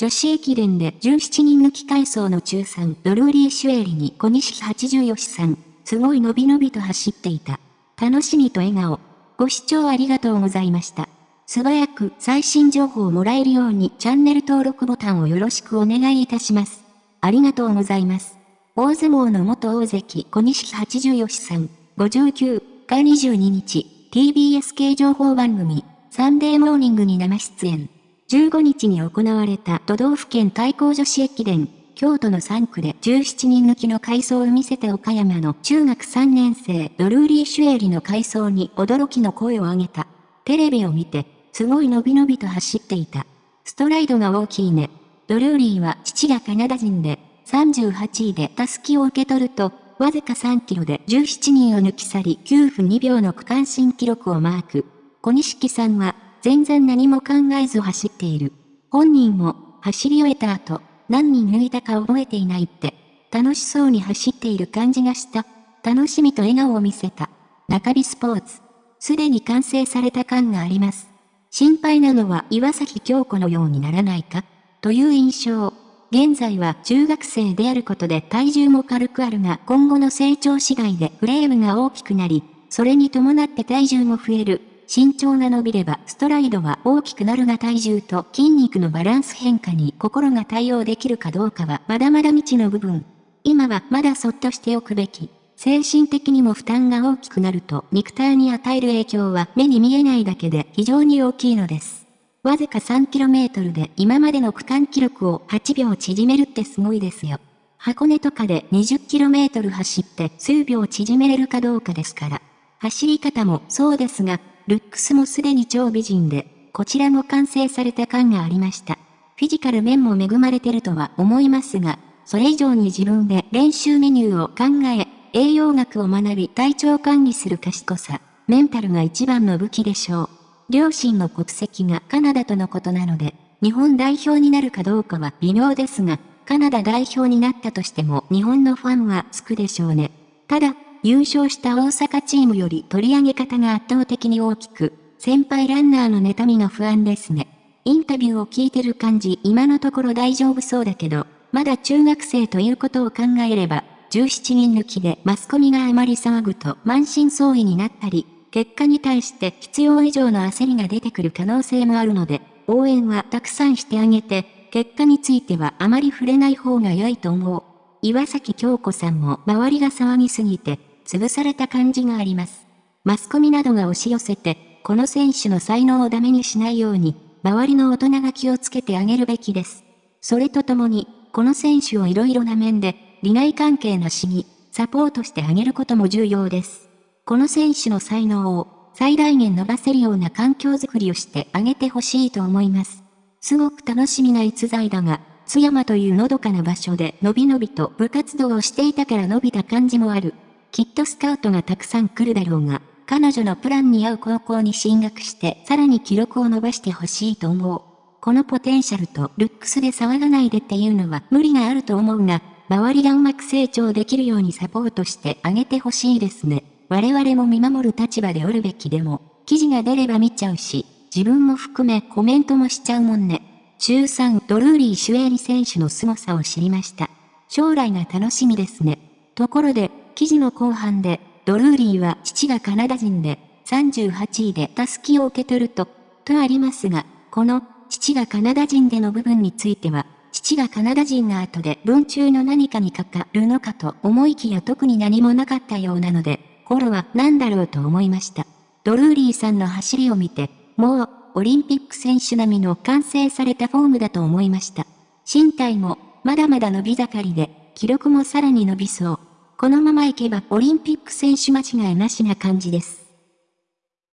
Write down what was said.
女子駅伝で17人抜き回走の中3ドルーリー・シュエリに小西80吉さん、すごい伸び伸びと走っていた。楽しみと笑顔。ご視聴ありがとうございました。素早く最新情報をもらえるようにチャンネル登録ボタンをよろしくお願いいたします。ありがとうございます。大相撲の元大関小西80吉さん、59が22日、TBS 系情報番組、サンデーモーニングに生出演。15日に行われた都道府県対抗女子駅伝、京都の3区で17人抜きの回走を見せて岡山の中学3年生ドルーリー・シュエリの回走に驚きの声を上げた。テレビを見て、すごい伸び伸びと走っていた。ストライドが大きいね。ドルーリーは父がカナダ人で、38位でタスキを受け取ると、わずか3キロで17人を抜き去り9分2秒の区間新記録をマーク。小西さんは全然何も考えず走っている。本人も、走り終えた後、何人抜いたか覚えていないって、楽しそうに走っている感じがした。楽しみと笑顔を見せた。中日スポーツ。すでに完成された感があります。心配なのは岩崎京子のようにならないかという印象。現在は中学生であることで体重も軽くあるが今後の成長次第でフレームが大きくなり、それに伴って体重も増える。身長が伸びればストライドは大きくなるが体重と筋肉のバランス変化に心が対応できるかどうかはまだまだ未知の部分。今はまだそっとしておくべき。精神的にも負担が大きくなると肉体に与える影響は目に見えないだけで非常に大きいのです。わずか 3km で今までの区間記録を8秒縮めるってすごいですよ。箱根とかで 20km 走って数秒縮めれるかどうかですから。走り方もそうですが、ルックスもすでに超美人で、こちらも完成された感がありました。フィジカル面も恵まれてるとは思いますが、それ以上に自分で練習メニューを考え、栄養学を学び体調管理する賢さ、メンタルが一番の武器でしょう。両親の国籍がカナダとのことなので、日本代表になるかどうかは微妙ですが、カナダ代表になったとしても日本のファンはつくでしょうね。ただ、優勝した大阪チームより取り上げ方が圧倒的に大きく、先輩ランナーの妬みが不安ですね。インタビューを聞いてる感じ今のところ大丈夫そうだけど、まだ中学生ということを考えれば、17人抜きでマスコミがあまり騒ぐと満身創痍になったり、結果に対して必要以上の焦りが出てくる可能性もあるので、応援はたくさんしてあげて、結果についてはあまり触れない方が良いと思う。岩崎京子さんも周りが騒ぎすぎて、潰された感じがあります。マスコミなどが押し寄せて、この選手の才能をダメにしないように、周りの大人が気をつけてあげるべきです。それとともに、この選手をいろいろな面で、利害関係なしに、サポートしてあげることも重要です。この選手の才能を、最大限伸ばせるような環境づくりをしてあげてほしいと思います。すごく楽しみな逸材だが、津山というのどかな場所でのびのびと部活動をしていたから伸びた感じもある。きっとスカウトがたくさん来るだろうが、彼女のプランに合う高校に進学して、さらに記録を伸ばしてほしいと思う。このポテンシャルとルックスで騒がないでっていうのは無理があると思うが、周りがうまく成長できるようにサポートしてあげてほしいですね。我々も見守る立場でおるべきでも、記事が出れば見ちゃうし、自分も含めコメントもしちゃうもんね。中3ドルーリー・シュエリ選手の凄さを知りました。将来が楽しみですね。ところで、記事の後半で、ドルーリーは父がカナダ人で、38位でタスキを受け取ると、とありますが、この、父がカナダ人での部分については、父がカナダ人が後で文中の何かにかかるのかと思いきや特に何もなかったようなので、頃は何だろうと思いました。ドルーリーさんの走りを見て、もう、オリンピック選手並みの完成されたフォームだと思いました。身体も、まだまだ伸び盛りで、記録もさらに伸びそう。このまま行けばオリンピック選手間違いなしな感じです。